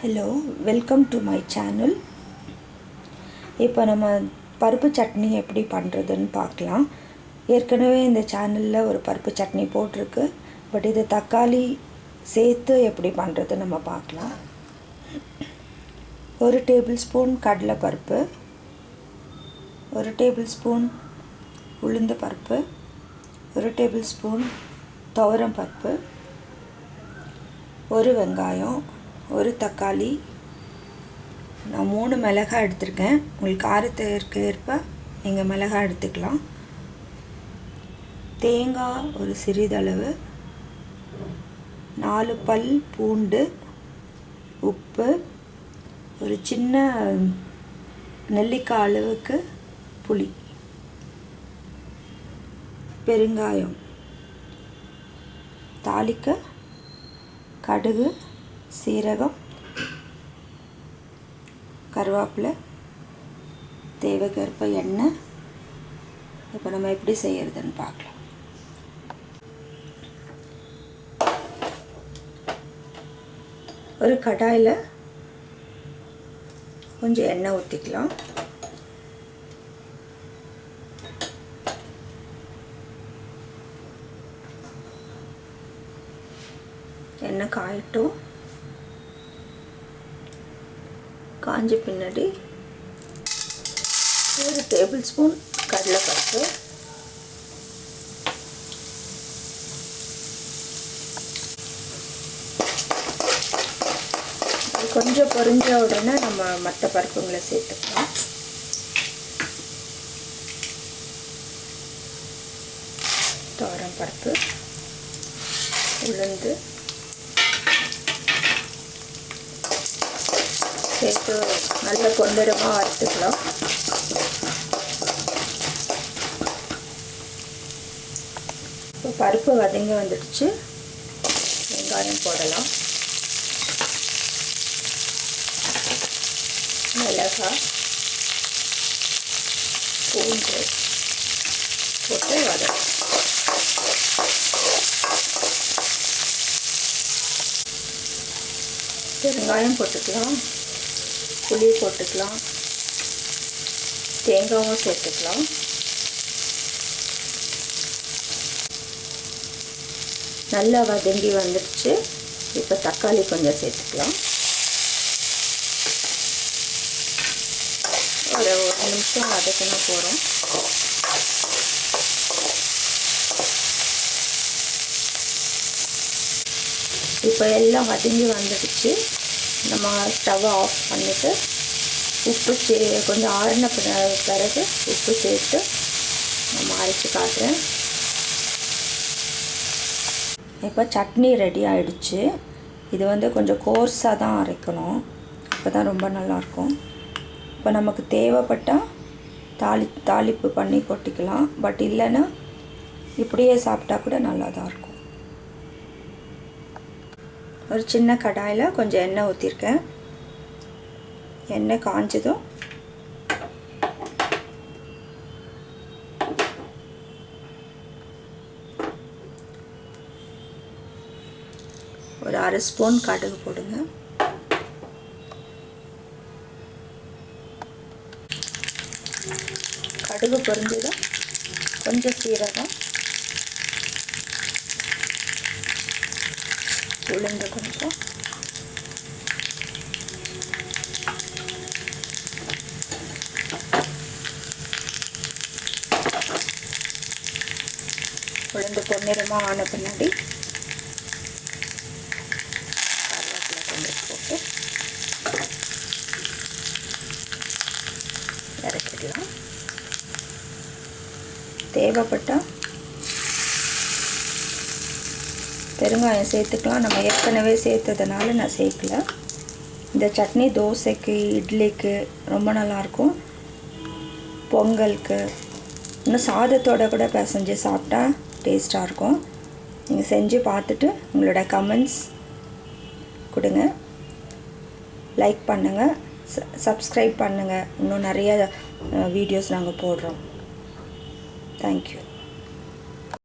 Hello welcome to my channel இப்போ நம்ம பருப்பு சட்னி எப்படி பண்ணுறதுன்னு பார்க்கலாம். ஏற்கனவே இந்த சேனலில் ஒரு பருப்பு சட்னி போட்டிருக்கு. பட் இது தக்காளி சேர்த்து எப்படி பண்ணுறது நம்ம பார்க்கலாம். ஒரு டேபிள் ஸ்பூன் கடலைப்பருப்பு. ஒரு டேபிள் ஸ்பூன் உளுந்து பருப்பு. ஒரு டேபிள் ஸ்பூன் துவரம் பருப்பு. ஒரு வெங்காயம். ஒரு தக்காளி. நான் மூணு மிளகாய் எடுத்திருக்கேன். உங்களுக்கு காரத்திற்கு ஏற்ப நீங்கள் மிளகாய் எடுத்துக்கலாம். தேங்காய் ஒரு சிறிதளவு. நாலு பல் பூண்டு. உப்பு. ஒரு சின்ன நெல்லிக்காய் அளவுக்கு புளி. பெருங்காயம். தாளிக்க கடுகு. சீரகம் கருவேப்பிலை தேவைக்கேற்ப எண்ணெய். இப்போ நம்ம எப்படி செய்யறதுன்னு பார்க்கலாம். ஒரு கடாயில் கொஞ்சம் எண்ணெய் ஊற்றிக்கலாம் எண்ணெய் காயட்டும். காஞ்ச பின்னாடி ஒரு டேபிள் ஸ்பூன் கடலைப்பருப்பு கொஞ்சம் பொரிஞ்ச உடனே நம்ம மற்ற பருப்புங்களை சேர்த்துக்கலாம். தோரம் பருப்பு உளுந்து சேர்த்து நல்ல பொன்னிறமாக வறுத்துக்கலாம் இப்போ பருப்பு வதங்கி வந்துடுச்சு. வெங்காயம் போடலாம். மிளகாய் பூண்டு போட்டு வதக்கும் பெருங்காயம் போட்டுக்கலாம். புளி போட்டுக்கலாம். தேங்காயும் சேர்த்துக்கலாம். நல்லா வதங்கி வந்துடுச்சு இப்போ தக்காளி கொஞ்சம் சேர்த்துக்கலாம். ஒரு ஒரு நிமிஷம் வதக்கினா போகிறோம் இப்போ எல்லாம் வதங்கி வந்துடுச்சு நம்ம ஸ்டவ்வை ஆஃப் பண்ணிவிட்டு உப்பு சே கொஞ்சம் ஆறின பிறகு உப்பு சேர்த்து நம்ம அரைச்சி காட்டுறேன். இப்போ சட்னி ரெடி ஆகிடுச்சு இது வந்து கொஞ்சம் கோர்ஸாக தான் அரைக்கணும். அப்போ தான் ரொம்ப நல்லாயிருக்கும் இப்போ நமக்கு தேவைப்பட்டால் தாளி தாளிப்பு பண்ணி கொட்டிக்கலாம். பட் இல்லைன்னா இப்படியே சாப்பிட்டா கூட நல்லா தான் இருக்கும். ஒரு சின்ன கடாயில் கொஞ்சம் எண்ணெய் ஊற்றிருக்கேன் எண்ணெய் காஞ்சதும் ஒரு அரை ஸ்பூன் கடுகு போடுங்க. கடுகு பொருந்ததும் கொஞ்சம் சீரகம் உளுந்து கொஞ்சம். உளுந்து பொன்னிறமாக ஆன பின்னாடி கருவேப்பிலை கொஞ்சம் போட்டு இறக்கிடலாம். தேவைப்பட்டால் பெருங்காயம் சேர்த்துக்கலாம். நம்ம ஏற்கனவே சேர்த்ததுனால நான் சேர்க்கல. இந்த சட்னி தோசைக்கு இட்லிக்கு ரொம்ப நல்லாயிருக்கும். பொங்கலுக்கு. இன்னும் சாதத்தோட கூட பிசைஞ்சு சாப்பிட்டா டேஸ்ட்டாக இருக்கும். நீங்கள் செஞ்சு பார்த்துட்டு உங்களோட கமெண்ட்ஸ் கொடுங்க. லைக் பண்ணுங்கள் சப்ஸ்கிரைப் பண்ணுங்கள் இன்னும் நிறைய வீடியோஸ் நாங்கள் போடுறோம். தேங்க்யூ